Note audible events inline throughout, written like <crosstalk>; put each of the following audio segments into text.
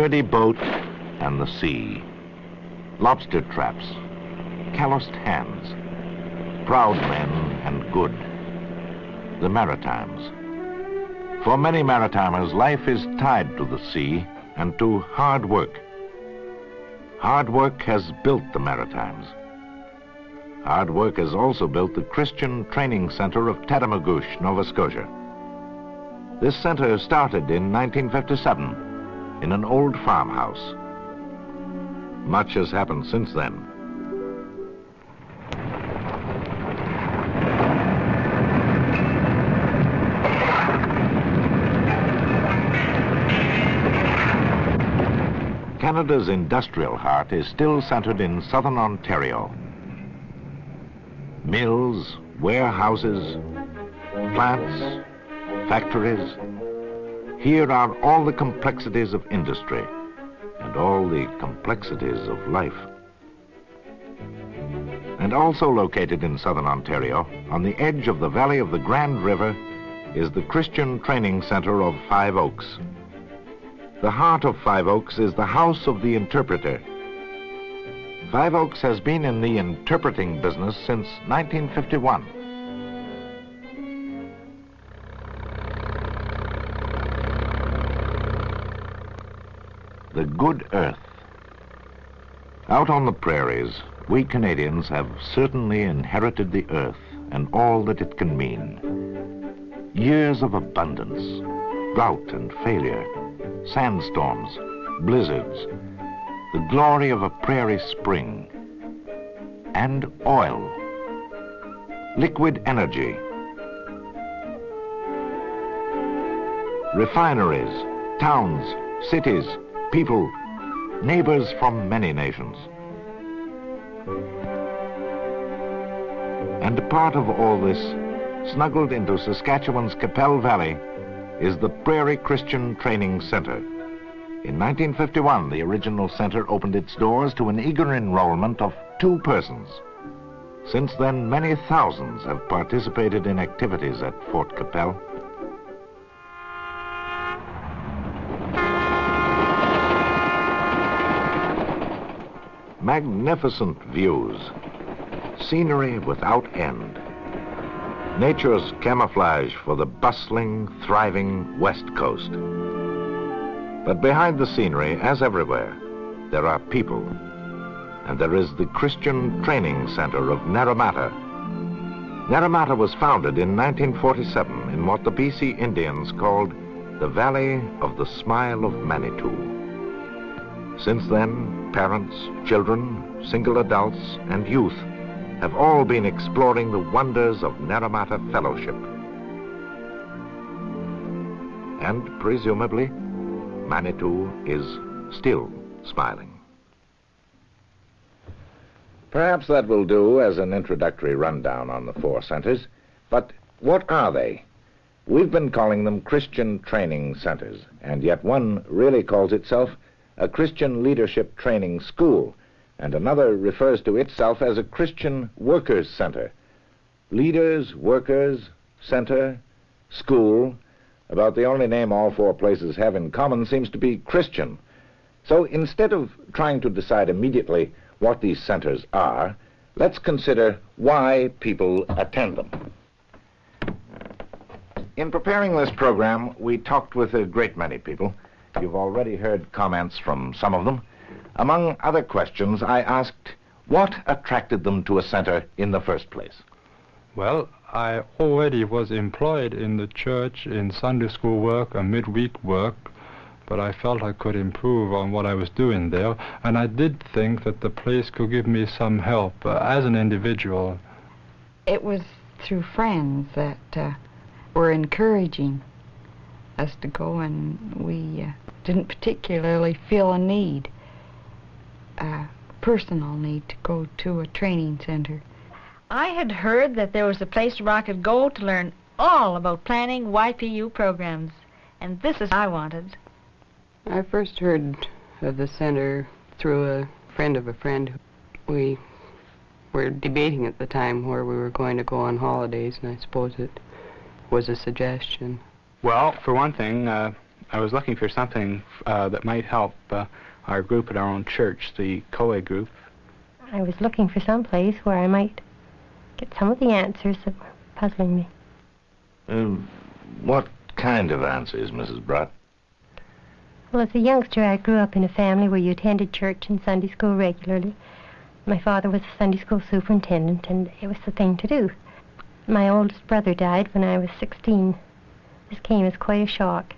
sturdy boat and the sea. Lobster traps, calloused hands, proud men and good. The Maritimes. For many Maritimers, life is tied to the sea and to hard work. Hard work has built the Maritimes. Hard work has also built the Christian Training Center of Tatamagouche, Nova Scotia. This center started in 1957 in an old farmhouse. Much has happened since then. Canada's industrial heart is still centered in southern Ontario. Mills, warehouses, plants, factories. Here are all the complexities of industry and all the complexities of life. And also located in southern Ontario, on the edge of the valley of the Grand River, is the Christian Training Center of Five Oaks. The heart of Five Oaks is the House of the Interpreter. Five Oaks has been in the interpreting business since 1951. The good earth. Out on the prairies, we Canadians have certainly inherited the earth and all that it can mean. Years of abundance, drought and failure, sandstorms, blizzards, the glory of a prairie spring, and oil, liquid energy, refineries, towns, cities, people, neighbors from many nations. And part of all this, snuggled into Saskatchewan's Qu'Appelle Valley, is the Prairie Christian Training Center. In 1951, the original center opened its doors to an eager enrollment of two persons. Since then, many thousands have participated in activities at Fort Qu'Appelle. Magnificent views, scenery without end nature's camouflage for the bustling, thriving West Coast. But behind the scenery, as everywhere, there are people. And there is the Christian Training Center of Naramata. Naramata was founded in 1947 in what the BC Indians called the Valley of the Smile of Manitou. Since then, parents, children, single adults, and youth have all been exploring the wonders of Naramata Fellowship. And presumably, Manitou is still smiling. Perhaps that will do as an introductory rundown on the four centers. But what are they? We've been calling them Christian training centers, and yet one really calls itself a Christian Leadership Training School and another refers to itself as a Christian Workers Center. Leaders, workers, center, school, about the only name all four places have in common seems to be Christian. So instead of trying to decide immediately what these centers are, let's consider why people attend them. In preparing this program, we talked with a great many people. You've already heard comments from some of them. Among other questions, I asked what attracted them to a center in the first place. Well, I already was employed in the church in Sunday school work and midweek work, but I felt I could improve on what I was doing there, and I did think that the place could give me some help uh, as an individual. It was through friends that uh, were encouraging us to go, and we uh, didn't particularly feel a need a personal need to go to a training center. I had heard that there was a place where I could go to learn all about planning YPU programs, and this is what I wanted. I first heard of the center through a friend of a friend. Who we were debating at the time where we were going to go on holidays, and I suppose it was a suggestion. Well, for one thing, uh, I was looking for something uh, that might help uh, our group at our own church, the COE group. I was looking for some place where I might get some of the answers that were puzzling me. Um, what kind of answers, Mrs. Brutt? Well, as a youngster, I grew up in a family where you attended church and Sunday school regularly. My father was a Sunday school superintendent, and it was the thing to do. My oldest brother died when I was 16. This came as quite a shock.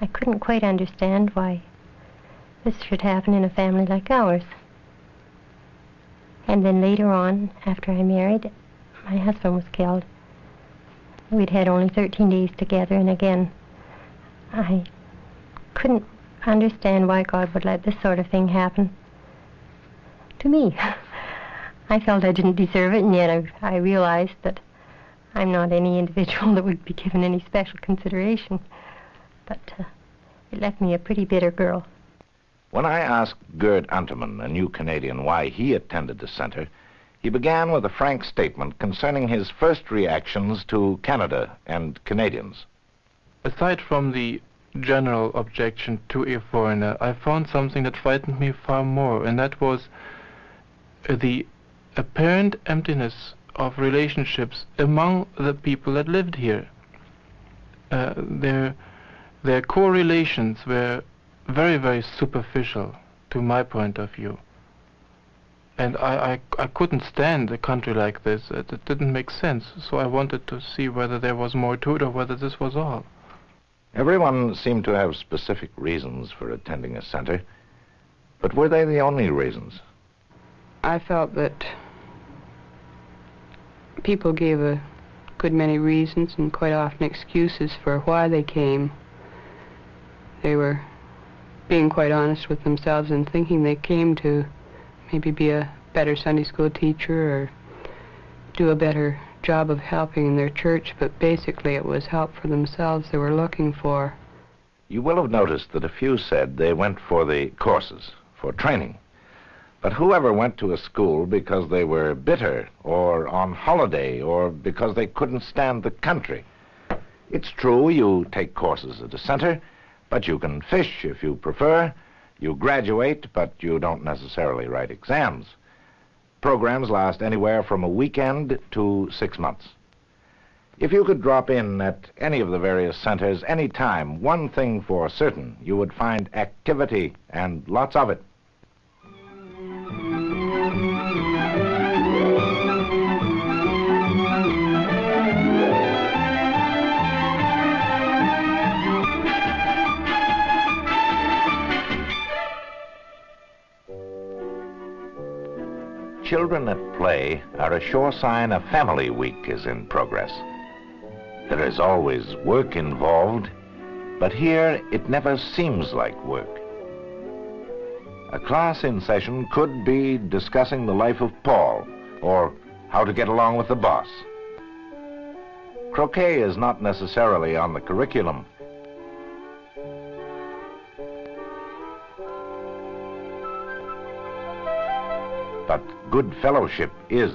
I couldn't quite understand why this should happen in a family like ours. And then later on, after I married, my husband was killed. We'd had only 13 days together, and again, I couldn't understand why God would let this sort of thing happen to me. <laughs> I felt I didn't deserve it, and yet I, I realized that I'm not any individual <laughs> that would be given any special consideration. But uh, it left me a pretty bitter girl. When I asked Gerd Unterman, a new Canadian, why he attended the center, he began with a frank statement concerning his first reactions to Canada and Canadians. Aside from the general objection to a foreigner, I found something that frightened me far more, and that was the apparent emptiness of relationships among the people that lived here. Uh, their their core relations were very very superficial to my point of view. And I, I, I couldn't stand a country like this. It, it didn't make sense. So I wanted to see whether there was more to it or whether this was all. Everyone seemed to have specific reasons for attending a center, but were they the only reasons? I felt that people gave a good many reasons and quite often excuses for why they came. They were being quite honest with themselves and thinking they came to maybe be a better Sunday school teacher or do a better job of helping in their church, but basically it was help for themselves they were looking for. You will have noticed that a few said they went for the courses, for training. But whoever went to a school because they were bitter or on holiday or because they couldn't stand the country? It's true you take courses at a center, but you can fish if you prefer. You graduate, but you don't necessarily write exams. Programs last anywhere from a weekend to six months. If you could drop in at any of the various centers any time, one thing for certain, you would find activity and lots of it. Children at play are a sure sign a family week is in progress. There is always work involved, but here it never seems like work. A class in session could be discussing the life of Paul or how to get along with the boss. Croquet is not necessarily on the curriculum, but good fellowship is.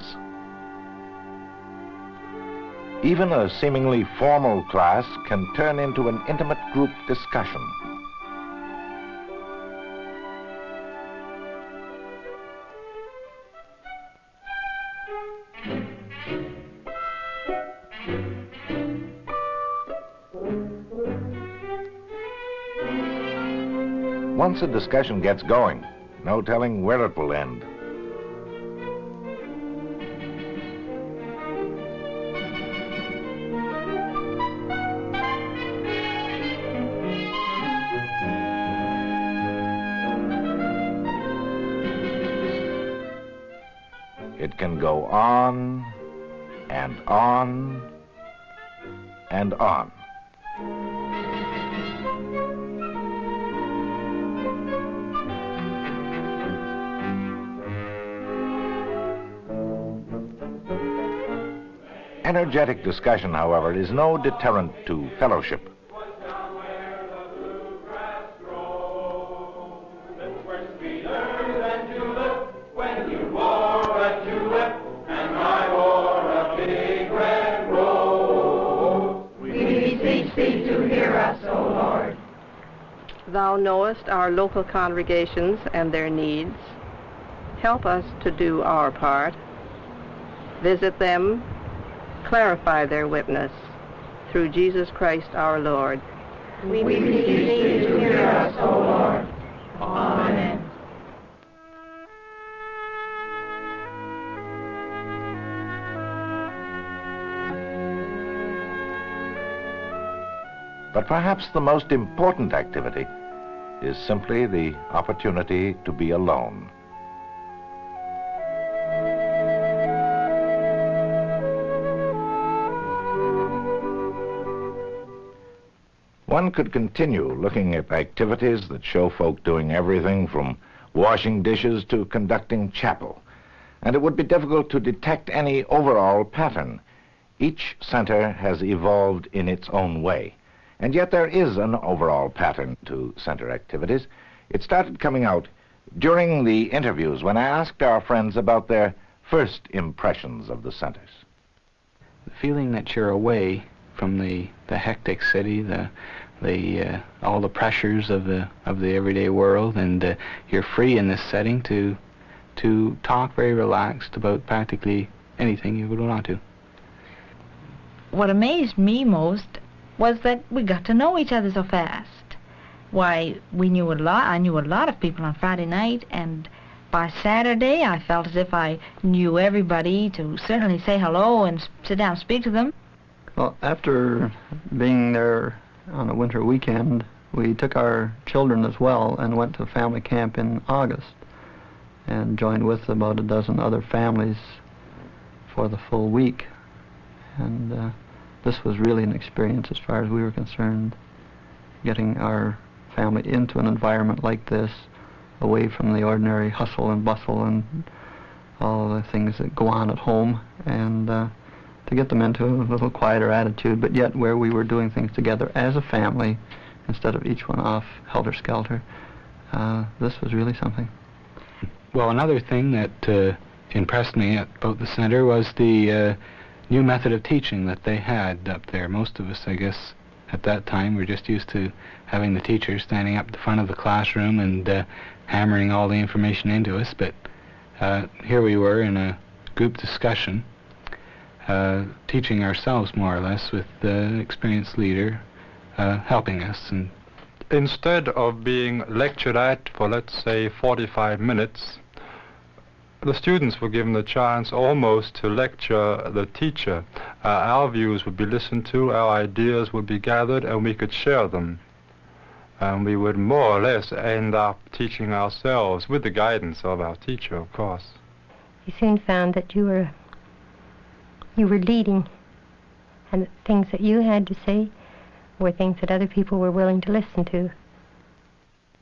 Even a seemingly formal class can turn into an intimate group discussion. Once a discussion gets going, no telling where it will end. It can go on and on and on. Energetic discussion, however, is no deterrent to fellowship. Our local congregations and their needs. Help us to do our part. Visit them, clarify their witness, through Jesus Christ our Lord. We beseech thee to hear us, O Lord. Amen. But perhaps the most important activity is simply the opportunity to be alone. One could continue looking at activities that show folk doing everything from washing dishes to conducting chapel, and it would be difficult to detect any overall pattern. Each center has evolved in its own way, and yet there is an overall pattern to center activities. It started coming out during the interviews when I asked our friends about their first impressions of the centers. The feeling that you're away from the, the hectic city, the the uh, all the pressures of the of the everyday world, and uh, you're free in this setting to to talk very relaxed about practically anything you would want to. What amazed me most was that we got to know each other so fast. Why, we knew a lot. I knew a lot of people on Friday night, and by Saturday I felt as if I knew everybody to certainly say hello and sit down and speak to them. Well, after being there on a winter weekend, we took our children as well and went to family camp in August and joined with about a dozen other families for the full week. And uh, this was really an experience as far as we were concerned, getting our family into an environment like this, away from the ordinary hustle and bustle and all the things that go on at home, and uh, to get them into a little quieter attitude, but yet where we were doing things together as a family instead of each one off helter-skelter. Uh, this was really something. Well, another thing that uh, impressed me about the center was the uh, new method of teaching that they had up there. Most of us, I guess, at that time were just used to having the teacher standing up the front of the classroom and uh, hammering all the information into us, but uh, here we were in a group discussion uh, teaching ourselves more or less with the experienced leader uh, helping us. And instead of being lectured at for let's say 45 minutes, the students were given the chance almost to lecture the teacher. Uh, our views would be listened to, our ideas would be gathered, and we could share them. And we would more or less end up teaching ourselves with the guidance of our teacher, of course. You soon found that you were you were leading, and that things that you had to say were things that other people were willing to listen to.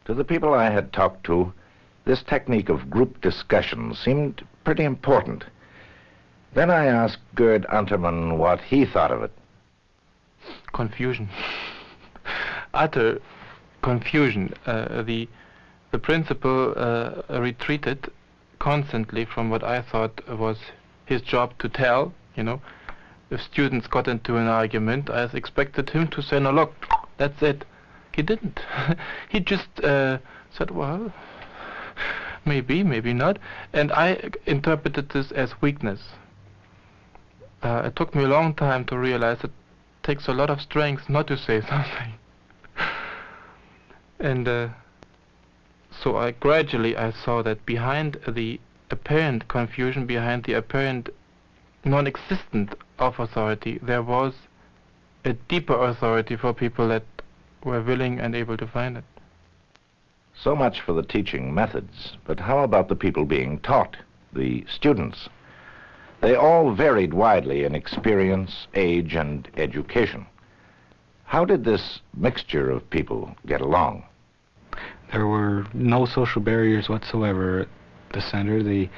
To the people I had talked to, this technique of group discussion seemed pretty important. Then I asked Gerd Untermann what he thought of it. Confusion. <laughs> Utter confusion. Uh, the the principal uh, retreated constantly from what I thought was his job to tell you know, if students got into an argument, I expected him to say, "No, look, that's it." He didn't. <laughs> he just uh, said, "Well, maybe, maybe not," and I interpreted this as weakness. Uh, it took me a long time to realize it takes a lot of strength not to say <laughs> something. and uh, so I gradually I saw that behind the apparent confusion, behind the apparent non-existent of authority, there was a deeper authority for people that were willing and able to find it. So much for the teaching methods, but how about the people being taught, the students? They all varied widely in experience, age, and education. How did this mixture of people get along? There were no social barriers whatsoever at the center. The,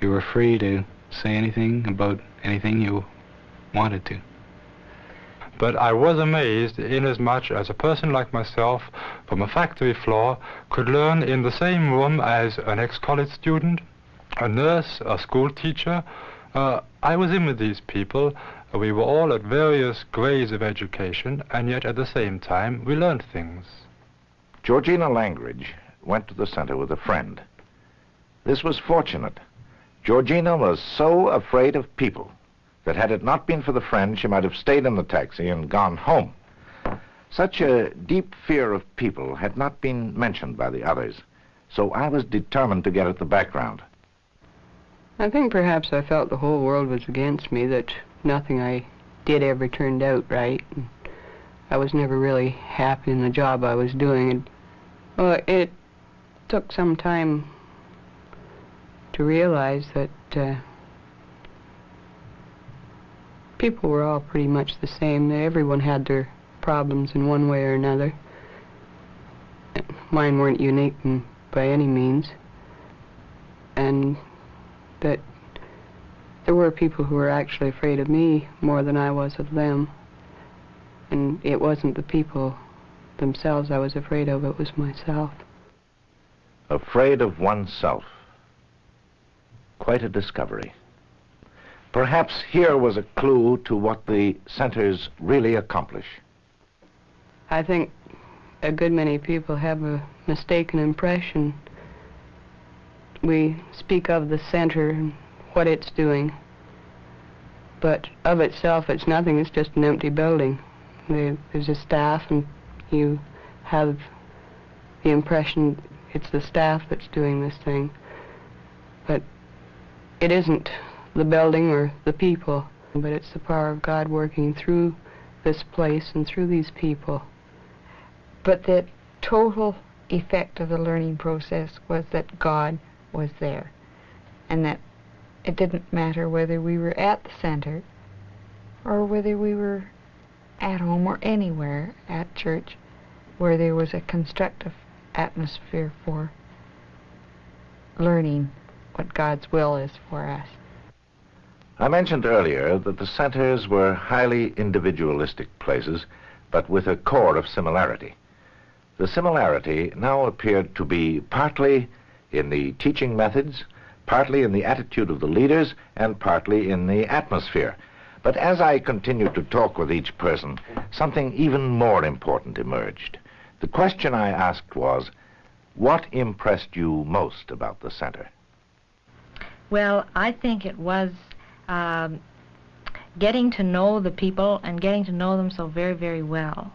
you were free to say anything about anything you wanted to. But I was amazed inasmuch as a person like myself from a factory floor could learn in the same room as an ex-college student, a nurse, a school teacher. Uh, I was in with these people. We were all at various grades of education, and yet at the same time we learned things. Georgina Langridge went to the center with a friend. This was fortunate. Georgina was so afraid of people that had it not been for the friend, she might have stayed in the taxi and gone home. Such a deep fear of people had not been mentioned by the others, so I was determined to get at the background. I think perhaps I felt the whole world was against me, that nothing I did ever turned out right. And I was never really happy in the job I was doing. And, well, it took some time to realize that uh, people were all pretty much the same. Everyone had their problems in one way or another. Mine weren't unique by any means. And that there were people who were actually afraid of me more than I was of them. And it wasn't the people themselves I was afraid of, it was myself. Afraid of oneself. Quite a discovery. Perhaps here was a clue to what the centers really accomplish. I think a good many people have a mistaken impression. We speak of the center and what it's doing, but of itself it's nothing, it's just an empty building. There's a staff and you have the impression it's the staff that's doing this thing, but it isn't the building or the people, but it's the power of God working through this place and through these people. But the total effect of the learning process was that God was there, and that it didn't matter whether we were at the center or whether we were at home or anywhere at church where there was a constructive atmosphere for learning what God's will is for us. I mentioned earlier that the centers were highly individualistic places, but with a core of similarity. The similarity now appeared to be partly in the teaching methods, partly in the attitude of the leaders, and partly in the atmosphere. But as I continued to talk with each person, something even more important emerged. The question I asked was, what impressed you most about the center? Well, I think it was um, getting to know the people and getting to know them so very, very well.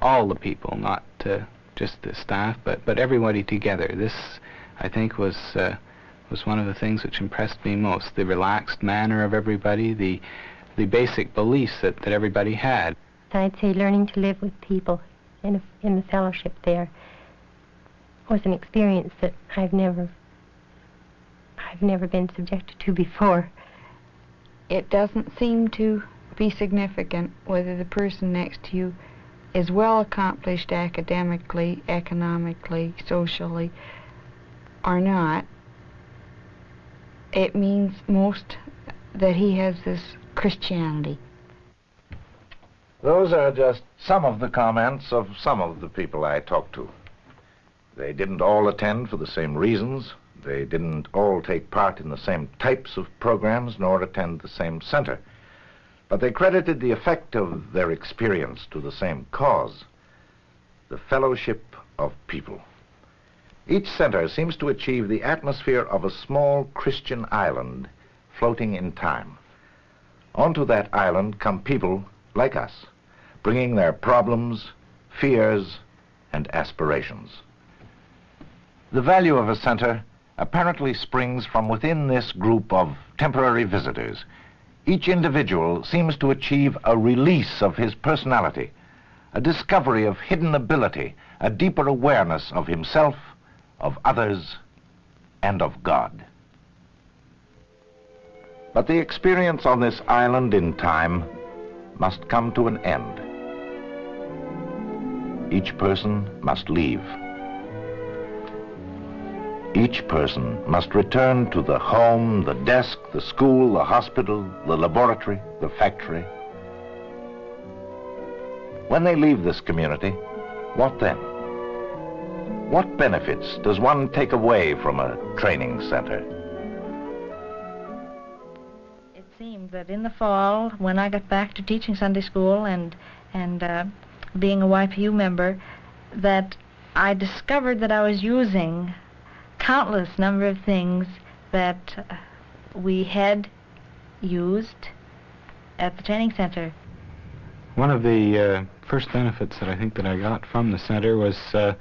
All the people, not uh, just the staff, but but everybody together. This, I think, was uh, was one of the things which impressed me most. The relaxed manner of everybody, the the basic beliefs that, that everybody had. I'd say learning to live with people in a, in the fellowship there was an experience that I've never I've never been subjected to before it doesn't seem to be significant whether the person next to you is well accomplished academically, economically, socially, or not. It means most that he has this Christianity. Those are just some of the comments of some of the people I talked to. They didn't all attend for the same reasons, they didn't all take part in the same types of programs nor attend the same center. But they credited the effect of their experience to the same cause, the fellowship of people. Each center seems to achieve the atmosphere of a small Christian island floating in time. Onto that island come people like us, bringing their problems, fears, and aspirations. The value of a center apparently springs from within this group of temporary visitors. Each individual seems to achieve a release of his personality, a discovery of hidden ability, a deeper awareness of himself, of others, and of God. But the experience on this island in time must come to an end. Each person must leave. Each person must return to the home, the desk, the school, the hospital, the laboratory, the factory. When they leave this community, what then? What benefits does one take away from a training center? It seemed that in the fall, when I got back to teaching Sunday school and, and uh, being a YPU member, that I discovered that I was using countless number of things that uh, we had used at the training center. One of the uh, first benefits that I think that I got from the center was uh,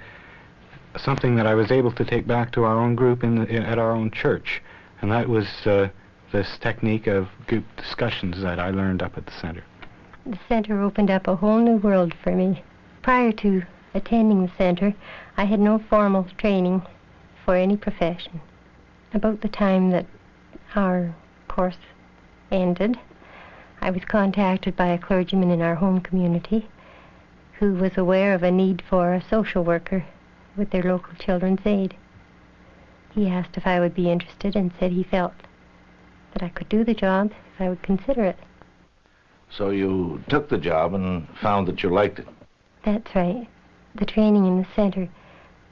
something that I was able to take back to our own group in, the, in at our own church, and that was uh, this technique of group discussions that I learned up at the center. The center opened up a whole new world for me. Prior to attending the center, I had no formal training for any profession. About the time that our course ended, I was contacted by a clergyman in our home community who was aware of a need for a social worker with their local children's aid. He asked if I would be interested and said he felt that I could do the job if I would consider it. So you took the job and found that you liked it. That's right. The training in the center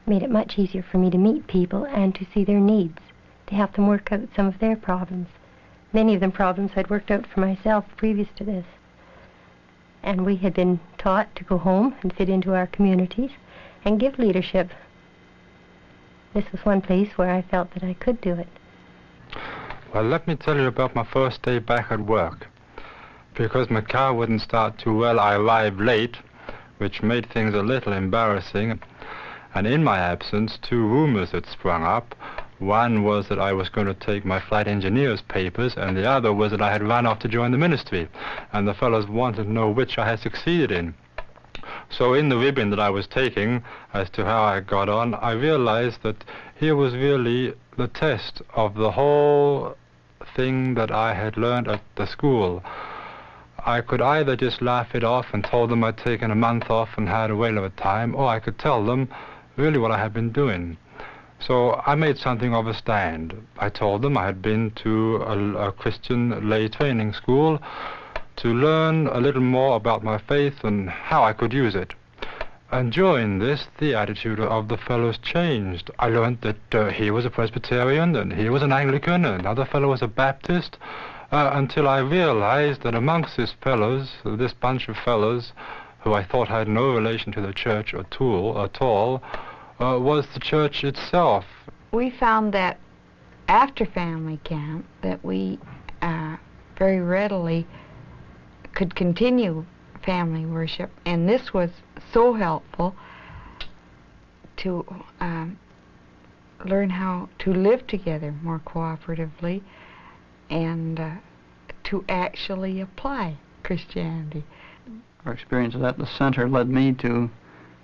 made it much easier for me to meet people and to see their needs, to help them work out some of their problems. Many of them problems I'd worked out for myself previous to this. And we had been taught to go home and fit into our communities and give leadership. This was one place where I felt that I could do it. Well, let me tell you about my first day back at work. Because my car wouldn't start too well, I arrived late, which made things a little embarrassing. And in my absence, two rumors had sprung up. One was that I was going to take my flight engineer's papers, and the other was that I had run off to join the ministry. And the fellows wanted to know which I had succeeded in. So in the ribbon that I was taking as to how I got on, I realized that here was really the test of the whole thing that I had learned at the school. I could either just laugh it off and told them I'd taken a month off and had a whale of a time, or I could tell them really what I had been doing. So I made something of a stand. I told them I had been to a, a Christian lay training school to learn a little more about my faith and how I could use it. And during this, the attitude of the fellows changed. I learned that uh, he was a Presbyterian, and he was an Anglican, and another fellow was a Baptist, uh, until I realized that amongst these fellows, this bunch of fellows, who I thought had no relation to the church at all, at all uh, was the church itself. We found that after family camp that we uh, very readily could continue family worship, and this was so helpful to um, learn how to live together more cooperatively and uh, to actually apply Christianity. Our experiences at the center led me to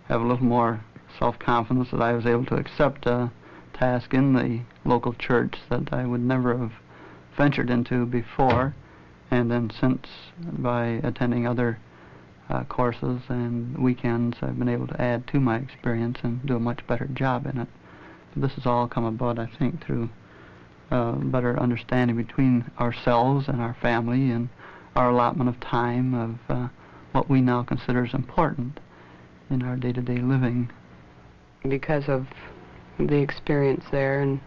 have a little more self-confidence that I was able to accept a task in the local church that I would never have ventured into before. And then since, by attending other uh, courses and weekends, I've been able to add to my experience and do a much better job in it. This has all come about, I think, through uh, better understanding between ourselves and our family and our allotment of time of uh, what we now consider as important in our day-to-day living. Because of the experience there and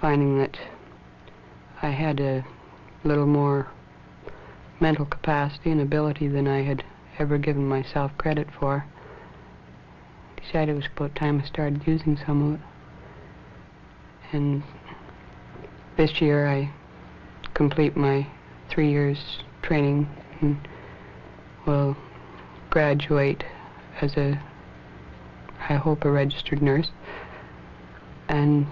finding that I had a little more mental capacity and ability than I had ever given myself credit for. Decided it was about time I started using some of it. And this year I complete my three years training and will graduate as a, I hope, a registered nurse. And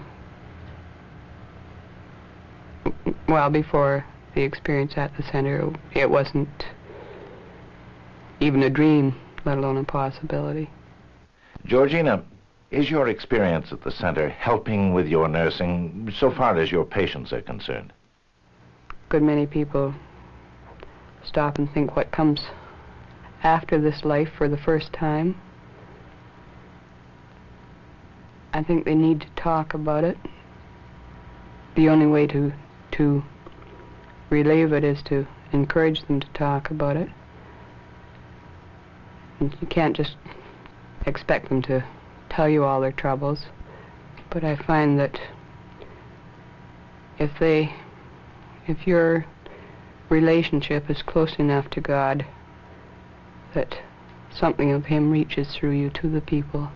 well, before the experience at the center, it wasn't even a dream, let alone a possibility. Georgina, is your experience at the center helping with your nursing so far as your patients are concerned? Good many people stop and think what comes after this life for the first time. I think they need to talk about it. The only way to to relieve it is to encourage them to talk about it. And you can't just expect them to tell you all their troubles, but I find that if they, if your relationship is close enough to God, that something of him reaches through you to the people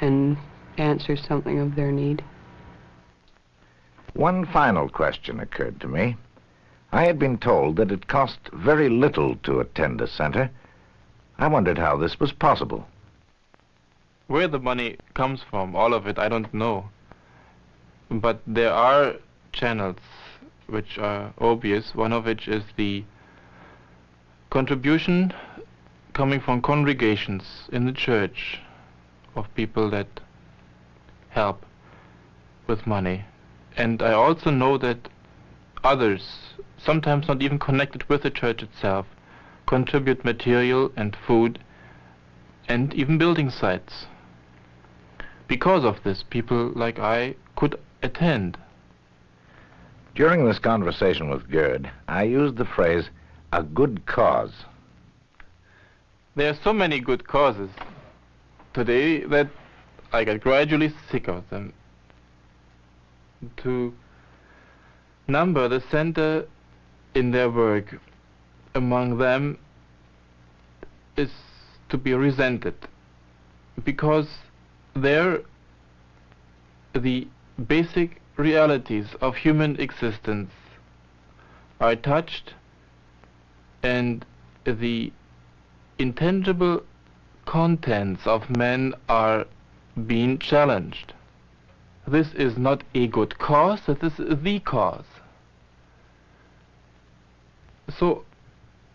and answers something of their need. One final question occurred to me. I had been told that it cost very little to attend a center. I wondered how this was possible. Where the money comes from, all of it, I don't know. But there are channels which are obvious, one of which is the contribution coming from congregations in the church of people that help with money. And I also know that others, sometimes not even connected with the church itself, contribute material and food and even building sites. Because of this, people like I could attend. During this conversation with Gerd, I used the phrase, a good cause. There are so many good causes today that I get gradually sick of them. To number the center in their work among them is to be resented because there the basic realities of human existence are touched and the intangible contents of men are being challenged. This is not a good cause, this is the cause. So,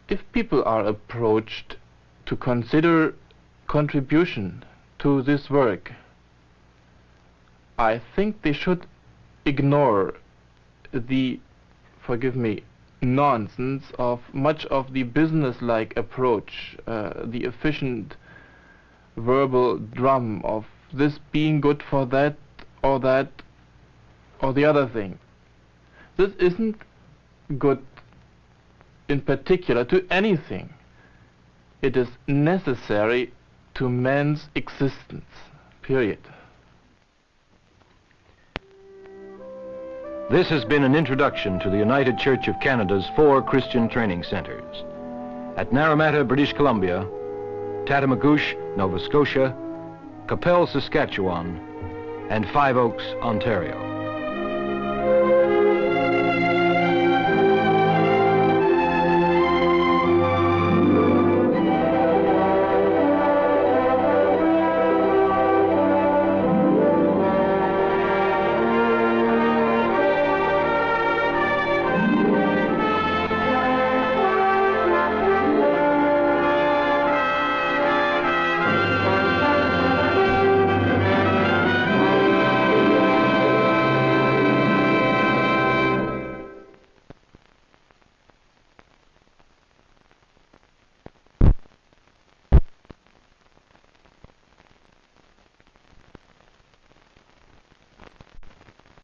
if people are approached to consider contribution to this work, I think they should ignore the, forgive me, nonsense of much of the business-like approach, uh, the efficient verbal drum of this being good for that or that or the other thing. This isn't good in particular to anything. It is necessary to man's existence, period. This has been an introduction to the United Church of Canada's four Christian training centers. At Naramata, British Columbia, Tatamagouche, Nova Scotia, Qu'Appelle, Saskatchewan, and Five Oaks, Ontario.